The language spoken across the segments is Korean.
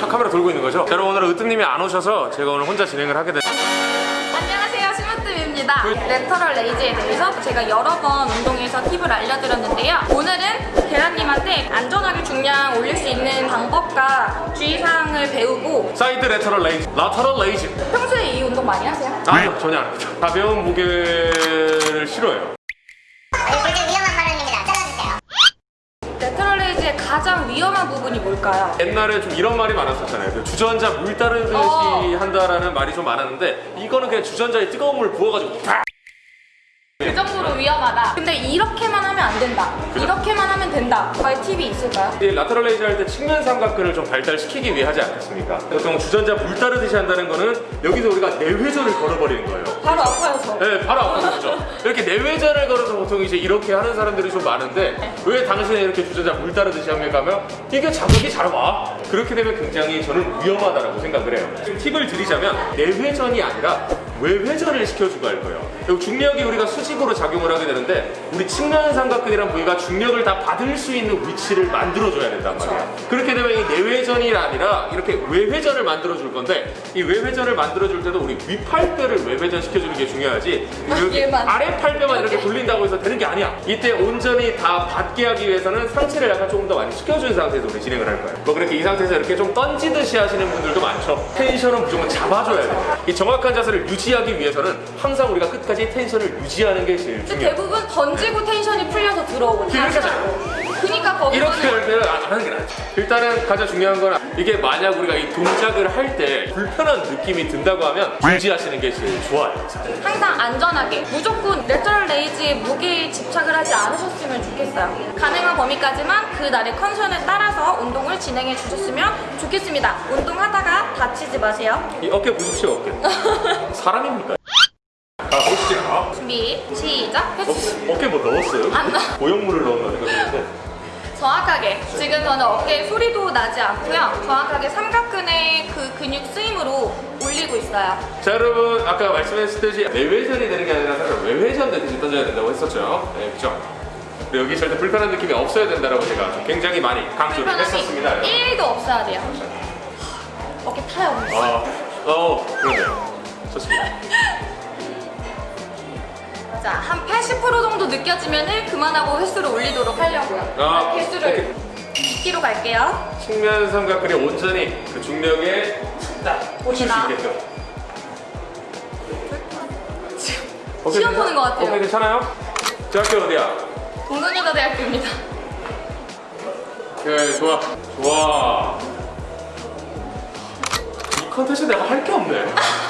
자 카메라 돌고 있는 거죠? 자, 여러분 오늘은 으뜸님이 안 오셔서 제가 오늘 혼자 진행을 하게 됐 안녕하세요 심으뜸입니다. lateral raise에 대해서 제가 여러 번 운동에서 팁을 알려드렸는데요. 오늘은 계란님한테 안전하게 중량 올릴 수 있는 방법과 주의사항을 배우고 Side lateral raise, lateral raise 평소에 이 운동 많이 하세요? 아니요 전혀 안 합니다. 가벼운 무게를 싫어해요 위험한 부분이 뭘까요? 옛날에 좀 이런 말이 많았었잖아요 그 주전자 물 따르듯이 어. 한다라는 말이 좀 많았는데 이거는 그냥 주전자에 뜨거운 물 부어가지고 팍! 그 정도로 위험하다 근데 이렇게만 하면 안 된다 이렇게만 하면 된다 과의 팁이 있을까요? 이 lateral raise 할 때 측면 삼각근을 좀 발달시키기 위해 하지 않겠습니까? 보통 주전자 물 따르듯이 한다는 거는 여기서 우리가 내회전을 걸어버리는 거예요 바로 아파요 네, 바로 아프죠. 이렇게 내회전을 걸어서 보통 이제 이렇게 하는 사람들이 좀 많은데 왜 당신은 이렇게 주전자 물 따르듯이 합니까? 하면 이게 자극이 잘 와. 그렇게 되면 굉장히 저는 위험하다라고 생각을 해요. 지금 팁을 드리자면 내회전이 아니라 외회전을 시켜주고 할 거예요. 그리고 중력이 우리가 수직으로 작용을 하게 되는데 우리 측면 삼각근이란 부위가 중력을 다 받을 수 있는 위치를 만들어줘야 된단 말이에요. 그렇게 되면 이 내회전이 아니라 이렇게 외회전을 만들어줄 건데 이 외회전을 만들어줄 때도 우리 윗팔뼈를 외회전 시켜주는 게 중요하지 얘만. 아래 팔뼈만 이렇게 돌린다고 해서 되는 게 아니야. 이때 온전히 다 받게 하기 위해서는 상체를 약간 조금 더 많이 숙여준 상태에서 우리 진행을 할 거예요. 뭐 그렇게 이 상태에서 이렇게 좀 던지듯이 하시는 분들도 많죠. 텐션은 무조건 잡아줘야 돼요. 이 정확한 자세를 유지 하기 위해서는 항상 우리가 끝까지 텐션을 유지하는 게 제일 중요해요. 대부분 던지고 텐션이 풀려서 이렇게 다시 그니까 거기서는 이렇게 할 때는 안 하는 게 낫죠. 일단은 가장 중요한 건 이게 만약 우리가 이 동작을 할 때 불편한 느낌이 든다고 하면 유지하시는 게 제일 좋아요. 항상 안전하게 무조건 레터럴 레이즈에 무게에 집착을 하지 않으셨으면 좋겠어요 가능한 범위까지만 그 날의 컨디션에 따라서 운동을 진행해 주셨으면 좋겠습니다 운동하다가 다치지 마세요 이 어깨 보십시오, 어깨. 사람 입니까? 아, 보시죠. 준비 시작. 어, 어깨 뭐 넣었어요? 안 넣- 고형물을 넣었나 생각했는데. 정확하게. 지금 저는 어깨에 소리도 나지 않고요. 정확하게 삼각근의 그 근육 쓰임으로 올리고 있어요. 자 여러분 아까 말씀했듯이 내외전이 되는 게 아니라 사실 외회전 되듯이 던져야 된다고 했었죠. 네 그죠 그리고 여기 절대 불편한 느낌이 없어야 된다고 제가 굉장히 많이 강조를 했었습니다 여러분. 1도 없어야 돼요. 어깨 타요 어, 어 그러네요 좋습니다 자, 한 80% 정도 느껴지면은 그만하고 횟수를 올리도록 하려고요. 아, 횟수를 2kg 갈게요. 측면 삼각근이 온전히 그 중력에 딱 꽂힐 수. 있게끔 지금 오케이, 시험 보는 것 같아요. 오케이 괜찮아요? 저 학교 어디야? 동성여자대학교입니다. 네 좋아 좋아 이 컨텐츠 내가 할 게 없네 아,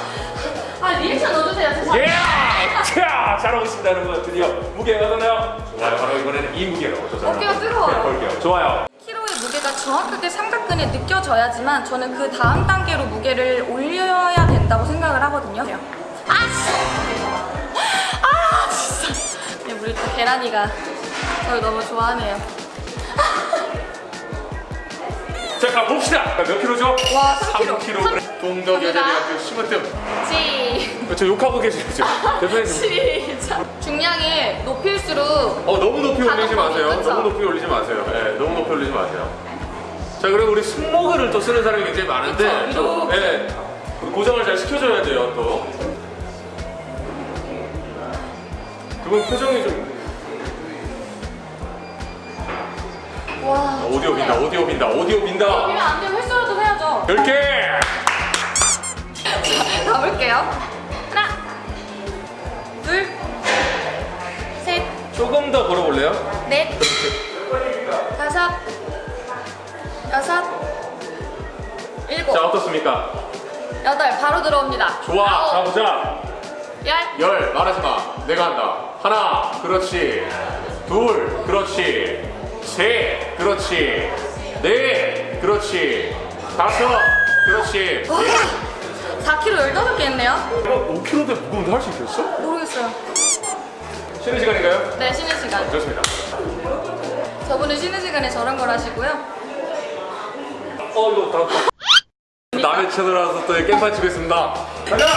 리액션 넣어주세요. 죄송합니다. 예! 자, 잘하고 있습니다, 여러분. 드디어 무게가 어나요 좋아요. 바로 이번에는 이 무게로. 저 어깨가 뜨거워요. 볼게요. 좋아요. 키로의 무게가 정확하게 삼각근에 느껴져야지만 저는 그 다음 단계로 무게를 올려야 된다고 생각을 하거든요. 아, 씨. 아, 진짜. 네, 우리 또 계란이가 저를 너무 좋아하네요. 자, 가봅시다. 자, 몇 킬로죠? 와, 3kg. 3kg. 동덕여자대학교 심으뜸. 시. 저 욕하고 계시죠? 대표님. 시작. 중량을 높일수록 어, 너무 높이 올리지 마세요. 그쵸? 너무 높이 올리지 마세요. 네, 너무 높이 올리지 마세요. 자, 그리고 우리 승모근을 또 쓰는 사람이 굉장히 많은데, 그쵸. 네, 고정을 잘 시켜줘야 돼요, 또. 그분 표정이 좀. 오디오 빈다, 오디오 빈다, 오디오 빈다. 이면 안 되면 횟수라도 해야죠. 10개! 가볼게요. 하나, 둘, 셋, 조금 더 걸어볼래요? 넷, 다섯, 여섯, 일곱, 자, 어떻습니까? 여덟. 바로 들어옵니다. 좋아, 자, 아홉, 보자. 열. 열, 말하지 마. 내가 한다. 하나, 그렇지. 둘, 그렇지. 셋, 그렇지. 넷, 그렇지. 다섯, 그렇지. 와, 4kg 15개 했네요. 이거 5kg대 무거운데 할 수 있겠어? 모르겠어요. 쉬는 시간인가요? 네, 쉬는 시간. 좋습니다. 저분은 쉬는 시간에 저런 걸 하시고요. 어, 이거 다. 남의 채널 와서 또 깽판 치고 있습니다. 가자!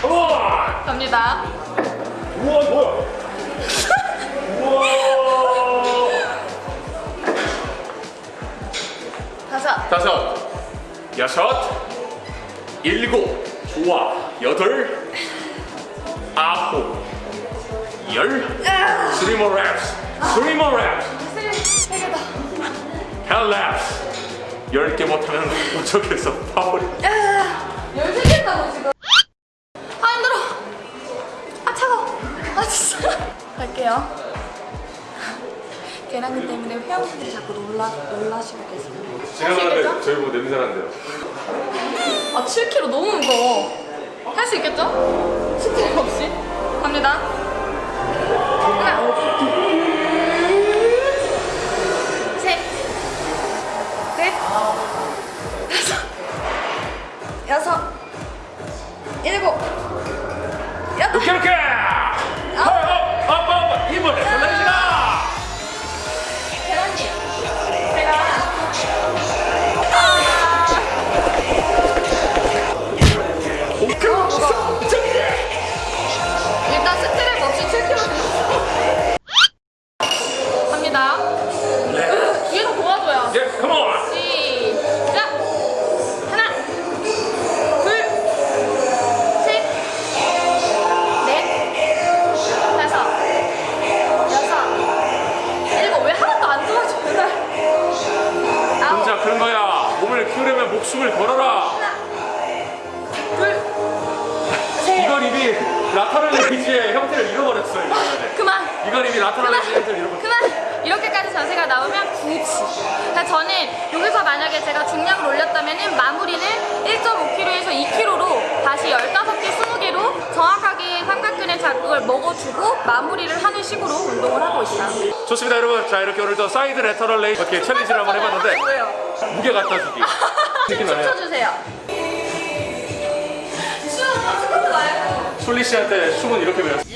컴온! 갑니다. 우와, 뭐야? 다섯, 여섯, 일곱, 좋아, 여덟, 아홉, 열, three more reps, three more reps, ten reps. 열개 못하면 어쩌겠어, 파울이. 열세 개 했다고 지금. 아 힘들어. 아 차가워. 아 진짜. 갈게요. 계란기 때문에 회원분들이 자꾸 놀라 놀라시고 계세요. 제가 봤는데 저희 보고 냄새 난대요. 아 7kg 너무 무거워. 할 수 있겠죠? 스트레스 없이. 갑니다. 하나, 셋, 넷, 다섯, 여섯, 일곱, 여덟. 이렇게 이렇게. 업, 업, 업, 업. 이번 목숨을 걸어라. 셋. 이건 이미 lateral raise의 형태를 잃어버렸어. 이거는. 그만. 이건 이미 그만 raise의 형태를 잃어버렸어. 그만 이렇게까지 자세가 나오면 굳이 그러니까 저는 여기서 만약에 제가 중량을 올렸다면 마무리는 1.5kg에서 2kg로 다시 15개, 20개로 정확하게 삼각근의 자극을 먹어주고 마무리를 하는 식으로 운동을 하고 있어요 좋습니다, 여러분. 자, 이렇게 오늘도 side lateral raise 어떻게 challenge를 한번 해봤는데 뭐예요? 무게 갖다 주기. 느낌 나네요. 춤춰주세요 춤 스쿼트 말고 솔리 씨한테 춤은 이렇게 배웠어.